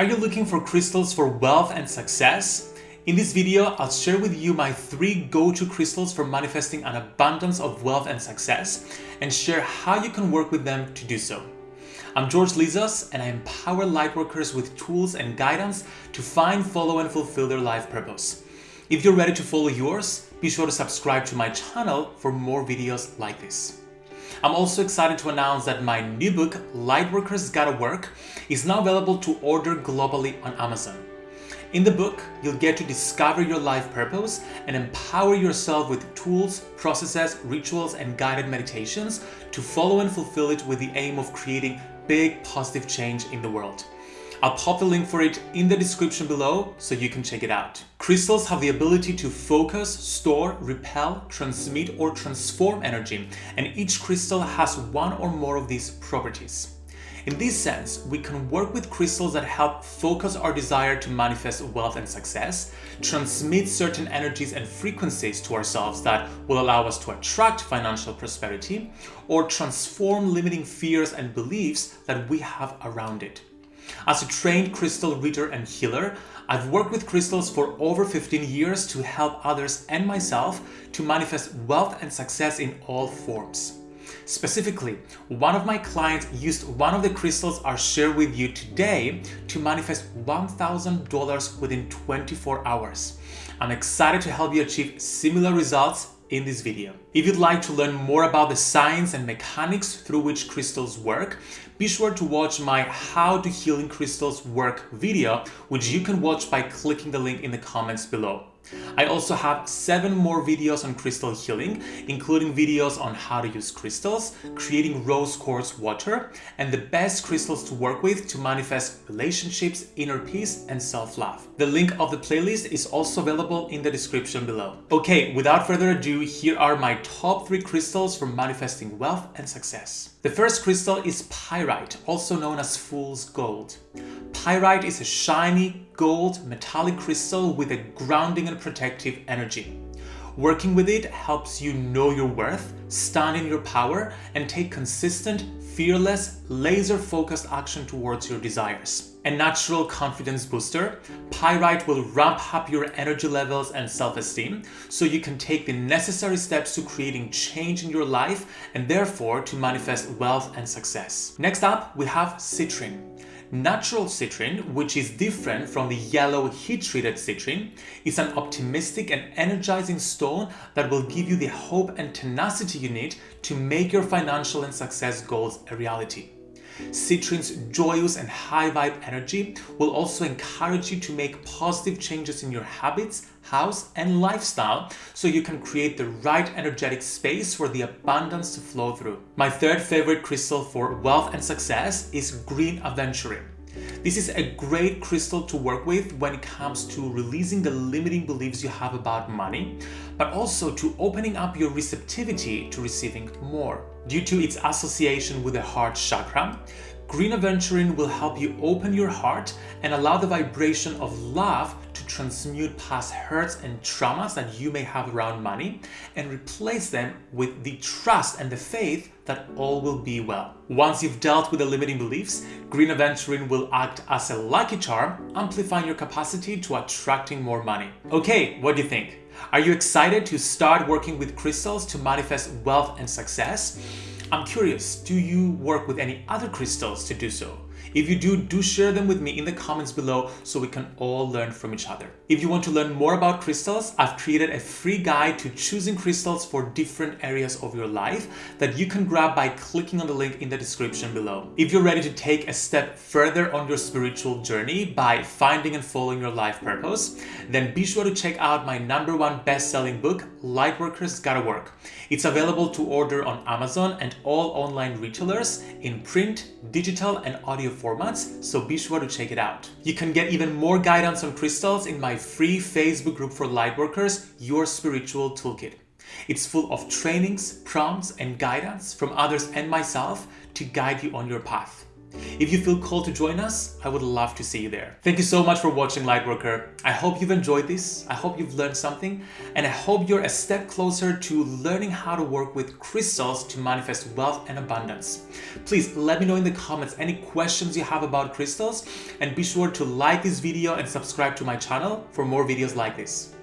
Are you looking for crystals for wealth and success? In this video, I'll share with you my three go-to crystals for manifesting an abundance of wealth and success and share how you can work with them to do so. I'm George Lizos and I empower lightworkers with tools and guidance to find, follow and fulfill their life purpose. If you're ready to follow yours, be sure to subscribe to my channel for more videos like this. I'm also excited to announce that my new book, Lightworkers Gotta Work, is now available to order globally on Amazon. In the book, you'll get to discover your life purpose and empower yourself with tools, processes, rituals, and guided meditations to follow and fulfill it with the aim of creating big positive change in the world. I'll pop the link for it in the description below so you can check it out. Crystals have the ability to focus, store, repel, transmit or transform energy and each crystal has one or more of these properties. In this sense, we can work with crystals that help focus our desire to manifest wealth and success, transmit certain energies and frequencies to ourselves that will allow us to attract financial prosperity, or transform limiting fears and beliefs that we have around it. As a trained crystal reader and healer, I've worked with crystals for over 15 years to help others and myself to manifest wealth and success in all forms. Specifically, one of my clients used one of the crystals I'll share with you today to manifest $1,000 within 24 hours. I'm excited to help you achieve similar results in this video. If you'd like to learn more about the science and mechanics through which crystals work, be sure to watch my How to Healing Crystals Work video, which you can watch by clicking the link in the comments below. I also have seven more videos on crystal healing, including videos on how to use crystals, creating rose quartz water, and the best crystals to work with to manifest relationships, inner peace, and self-love. The link of the playlist is also available in the description below. Okay, without further ado, here are my top three crystals for manifesting wealth and success. The first crystal is pyrite, also known as fool's gold. Pyrite is a shiny gold metallic crystal with a grounding and protective energy. Working with it helps you know your worth, stand in your power, and take consistent, fearless, laser-focused action towards your desires. A natural confidence booster, Pyrite will ramp up your energy levels and self-esteem so you can take the necessary steps to creating change in your life and therefore to manifest wealth and success. Next up, we have citrine. Natural citrine, which is different from the yellow heat-treated citrine, is an optimistic and energizing stone that will give you the hope and tenacity you need to make your financial and success goals a reality. Citrine's joyous and high vibe energy will also encourage you to make positive changes in your habits, house, and lifestyle so you can create the right energetic space for the abundance to flow through. My third favorite crystal for wealth and success is green aventurine. This is a great crystal to work with when it comes to releasing the limiting beliefs you have about money, but also to opening up your receptivity to receiving more. Due to its association with the heart chakra, Green Aventurine will help you open your heart and allow the vibration of love to transmute past hurts and traumas that you may have around money and replace them with the trust and the faith that all will be well. Once you've dealt with the limiting beliefs, Green Aventurine will act as a lucky charm, amplifying your capacity to attracting more money. Okay, what do you think? Are you excited to start working with crystals to manifest wealth and success? I'm curious, do you work with any other crystals to do so? If you do, do share them with me in the comments below so we can all learn from each other. If you want to learn more about crystals, I've created a free guide to choosing crystals for different areas of your life that you can grab by clicking on the link in the description below. If you're ready to take a step further on your spiritual journey by finding and following your life purpose, then be sure to check out my number one best-selling book, Lightworkers Gotta Work. It's available to order on Amazon and all online retailers in print, digital, and audio formats, so be sure to check it out. You can get even more guidance on crystals in my free Facebook group for lightworkers, Your Spiritual Toolkit. It's full of trainings, prompts, and guidance from others and myself to guide you on your path. If you feel called to join us, I would love to see you there. Thank you so much for watching Lightworker. I hope you've enjoyed this. I hope you've learned something and I hope you're a step closer to learning how to work with crystals to manifest wealth and abundance. Please let me know in the comments any questions you have about crystals and be sure to like this video and subscribe to my channel for more videos like this.